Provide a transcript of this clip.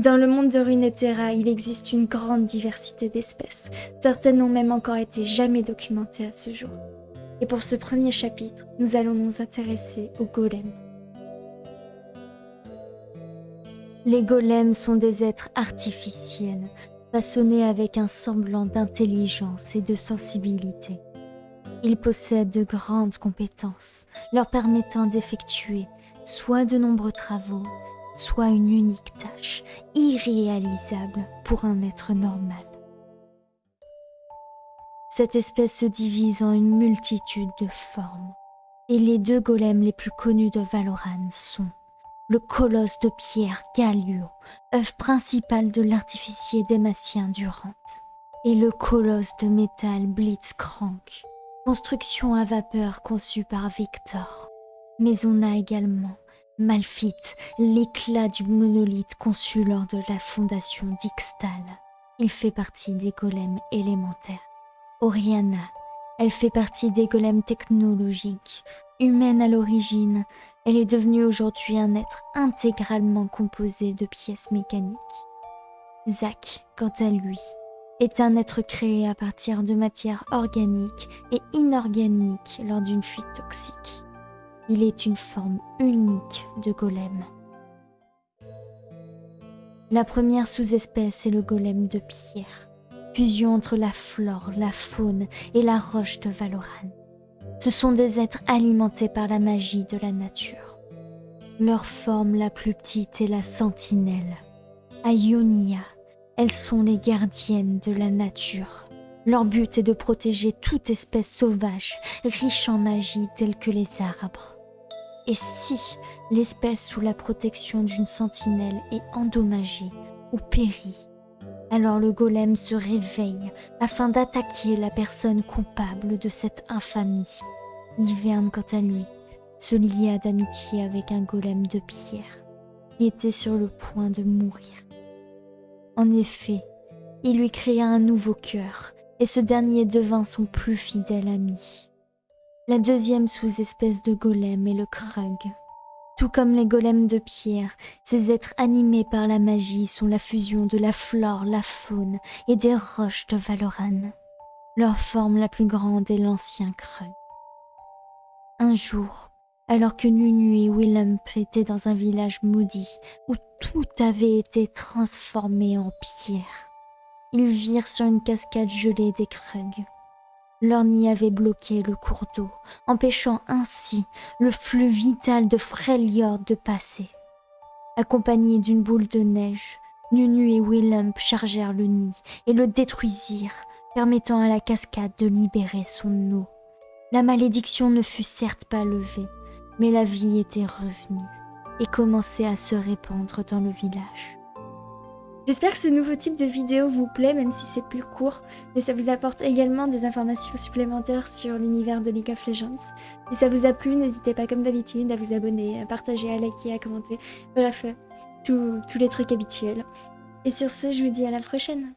Dans le monde de Runeterra, il existe une grande diversité d'espèces. Certaines n'ont même encore été jamais documentées à ce jour. Et pour ce premier chapitre, nous allons nous intéresser aux golems. Les golems sont des êtres artificiels, façonnés avec un semblant d'intelligence et de sensibilité. Ils possèdent de grandes compétences, leur permettant d'effectuer soit de nombreux travaux, soit une unique tâche, irréalisable pour un être normal. Cette espèce se divise en une multitude de formes, et les deux golems les plus connus de Valoran sont le colosse de pierre Galio, œuvre principale de l'artificier dématien Durant, et le colosse de métal Blitzcrank, construction à vapeur conçue par Victor. Mais on a également Malphite, l'éclat du monolithe conçu lors de la fondation d'Ixtal. Il fait partie des golems élémentaires. Oriana, elle fait partie des golems technologiques. Humaine à l'origine, elle est devenue aujourd'hui un être intégralement composé de pièces mécaniques. Zach, quant à lui, est un être créé à partir de matière organique et inorganique lors d'une fuite toxique. Il est une forme unique de golem. La première sous-espèce est le golem de pierre, fusion entre la flore, la faune et la roche de Valoran. Ce sont des êtres alimentés par la magie de la nature. Leur forme la plus petite est la sentinelle. À Ionia, elles sont les gardiennes de la nature. Leur but est de protéger toute espèce sauvage, riche en magie telle que les arbres. Et si l'espèce sous la protection d'une sentinelle est endommagée ou périt, alors le golem se réveille afin d'attaquer la personne coupable de cette infamie. Hiverne, quant à lui, se lia d'amitié avec un golem de pierre qui était sur le point de mourir. En effet, il lui créa un nouveau cœur et ce dernier devint son plus fidèle ami. La deuxième sous-espèce de golem est le krug. Tout comme les golems de pierre, ces êtres animés par la magie sont la fusion de la flore, la faune et des roches de Valoran. Leur forme la plus grande est l'ancien Krug. Un jour, alors que Nunu et Willem étaient dans un village maudit où tout avait été transformé en pierre, ils virent sur une cascade gelée des Krug. Leur nid avait bloqué le cours d'eau, empêchant ainsi le flux vital de Freljord de passer. Accompagnés d'une boule de neige, Nunu et Willem chargèrent le nid et le détruisirent, permettant à la cascade de libérer son eau. La malédiction ne fut certes pas levée, mais la vie était revenue et commençait à se répandre dans le village. J'espère que ce nouveau type de vidéo vous plaît, même si c'est plus court, mais ça vous apporte également des informations supplémentaires sur l'univers de League of Legends. Si ça vous a plu, n'hésitez pas comme d'habitude à vous abonner, à partager, à liker, à commenter, bref, tous les trucs habituels. Et sur ce, je vous dis à la prochaine